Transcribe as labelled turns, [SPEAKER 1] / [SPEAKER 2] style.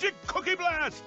[SPEAKER 1] Magic Cookie Blast!